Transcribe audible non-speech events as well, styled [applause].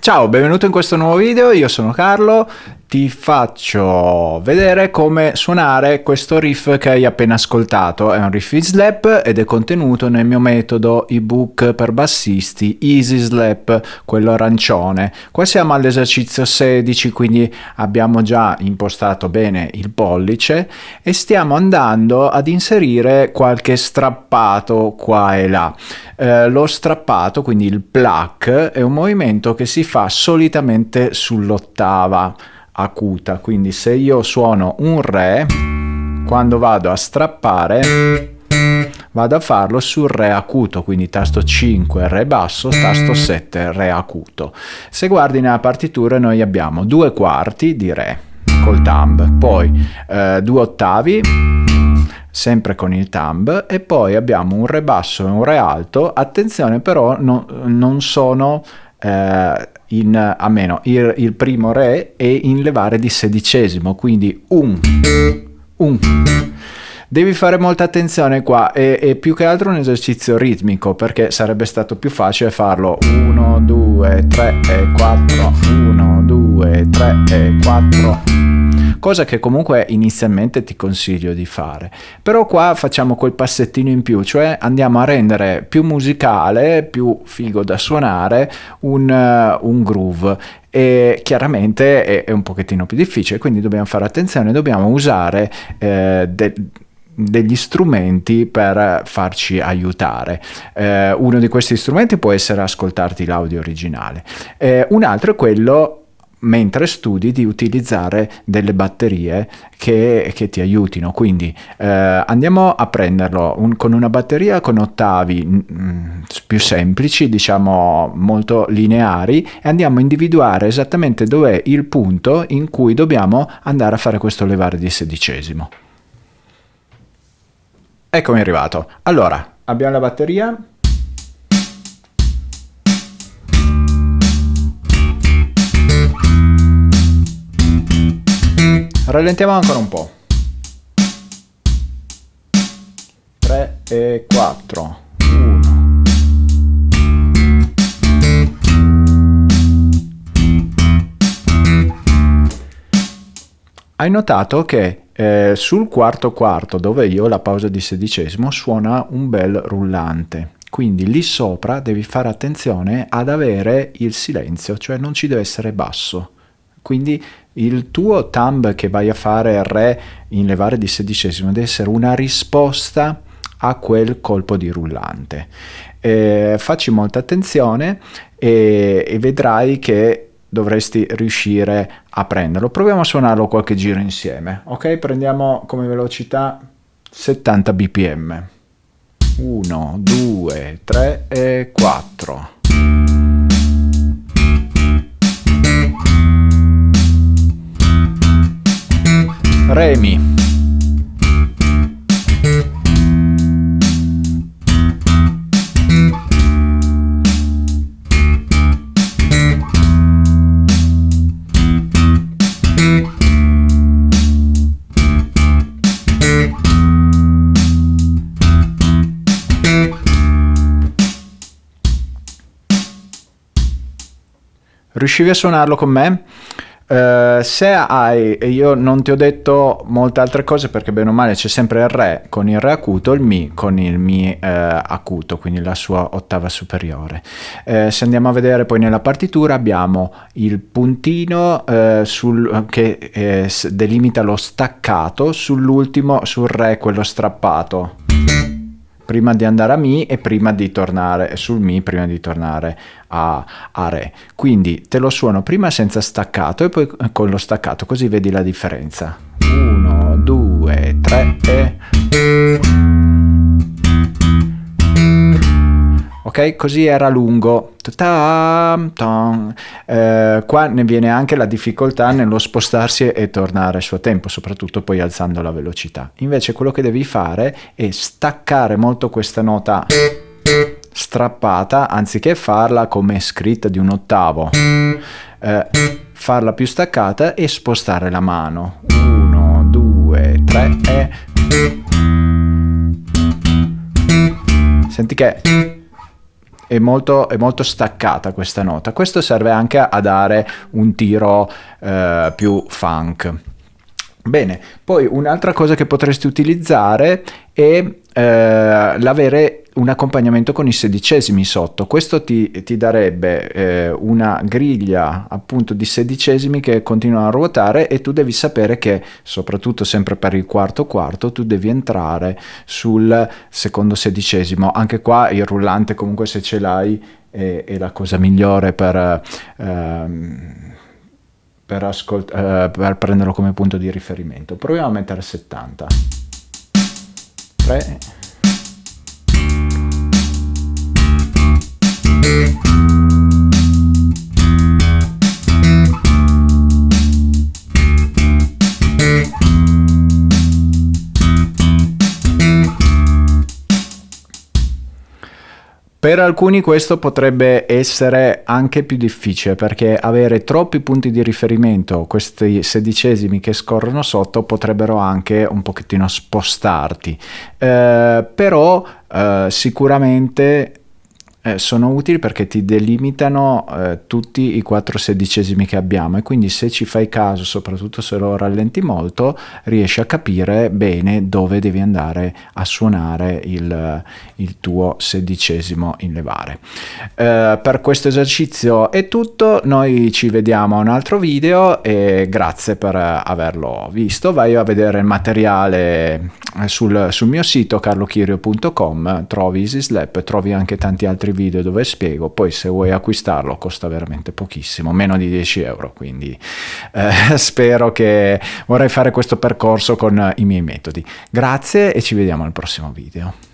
Ciao, benvenuto in questo nuovo video, io sono Carlo ti faccio vedere come suonare questo riff che hai appena ascoltato. È un riff in slap ed è contenuto nel mio metodo ebook per bassisti Easy Slap, quello arancione. Qua siamo all'esercizio 16, quindi abbiamo già impostato bene il pollice e stiamo andando ad inserire qualche strappato qua e là. Eh, lo strappato, quindi il pluck, è un movimento che si fa solitamente sull'ottava acuta. Quindi se io suono un re quando vado a strappare vado a farlo sul re acuto quindi tasto 5 re basso tasto 7 re acuto. Se guardi nella partitura noi abbiamo due quarti di re col thumb poi eh, due ottavi sempre con il thumb e poi abbiamo un re basso e un re alto. Attenzione però no, non sono eh, in, a meno il, il, primo re e in levare di sedicesimo, quindi un, un. Devi fare molta attenzione qua, è, è più che altro un esercizio ritmico perché sarebbe stato più facile farlo. 1, 2, 3 e 4, 1, 2, 3 e 4 cosa che comunque inizialmente ti consiglio di fare. Però qua facciamo quel passettino in più, cioè andiamo a rendere più musicale, più figo da suonare un, uh, un groove e chiaramente è, è, un pochettino più difficile, quindi dobbiamo fare attenzione, dobbiamo usare eh, de degli strumenti per farci aiutare. Eh, uno di questi strumenti può essere ascoltarti l'audio originale. Eh, un altro è quello mentre studi di utilizzare delle batterie che, che ti aiutino. Quindi eh, andiamo a prenderlo un, con una batteria con ottavi mh, mm, più semplici diciamo molto lineari e andiamo a individuare esattamente dov'è il punto in cui dobbiamo andare a fare questo levare di sedicesimo. Eccomi arrivato. Allora abbiamo la batteria rallentiamo ancora un po' 3 e 4 1 hai notato che eh, sul quarto quarto dove io ho la pausa di sedicesimo suona un bel rullante. Quindi lì sopra devi fare attenzione ad avere il silenzio cioè non ci deve essere basso. Quindi il tuo thumb che vai a fare re in levare di sedicesimo deve essere una risposta a quel colpo di rullante. Eh, facci molta attenzione e, e vedrai che dovresti riuscire a prenderlo. Proviamo a suonarlo qualche giro insieme. Ok, prendiamo come velocità 70 bpm. 1, 2, 3 e 4. Remi. Riuscivi a suonarlo con me? Uh, se hai, io non ti ho detto molte altre cose perché bene o male c'è sempre il Re con il Re acuto, il Mi con il Mi uh, acuto, quindi la sua ottava superiore. Uh, se andiamo a vedere poi nella partitura abbiamo il puntino sul, che delimita lo staccato sull'ultimo, sul Re, quello strappato prima di andare a Mi e prima di tornare sul Mi, prima di tornare a, a Re. Quindi te lo suono prima senza staccato e poi con lo staccato, così vedi la differenza. 1, 2, 3 e ok? Così era lungo. Eh, qua ne viene anche la difficoltà nello spostarsi e tornare a suo tempo, soprattutto poi alzando la velocità. Invece quello che devi fare è staccare molto questa nota strappata anziché farla come scritta di un ottavo. Eh, farla più staccata e spostare la mano. 1, 2, 3 e... senti che è molto, è molto, staccata questa nota. Questo serve anche a dare un tiro eh, più funk. Bene, poi un'altra cosa che potresti utilizzare è eh, l'avere un accompagnamento con i sedicesimi sotto. Questo ti, ti darebbe eh, una griglia appunto di sedicesimi che continuano a ruotare e tu devi sapere che, soprattutto sempre per il quarto quarto, tu devi entrare sul secondo sedicesimo. Anche qua il rullante comunque se ce l'hai è, è la cosa migliore per... Ehm, per, eh, per prenderlo come punto di riferimento. Proviamo a mettere 70. 3 Per alcuni questo potrebbe essere anche più difficile perché avere troppi punti di riferimento, questi sedicesimi che scorrono sotto, potrebbero anche un pochettino spostarti. Eh, però eh, sicuramente eh, sono utili perché ti delimitano eh, tutti i quattro sedicesimi che abbiamo e quindi se ci fai caso, soprattutto se lo rallenti molto, riesci a capire bene dove devi andare a suonare il, il tuo sedicesimo in levare. Eh, per questo esercizio è tutto, noi ci vediamo a un altro video e grazie per averlo visto. Vai a vedere il materiale eh, sul, sul mio sito carlochirio.com, trovi Easy Slap, trovi anche tanti altri video video dove spiego, poi se vuoi acquistarlo costa veramente pochissimo, meno di 10 euro, quindi eh, [laughs] spero che vorrei fare questo percorso con i miei metodi. Grazie e ci vediamo al prossimo video.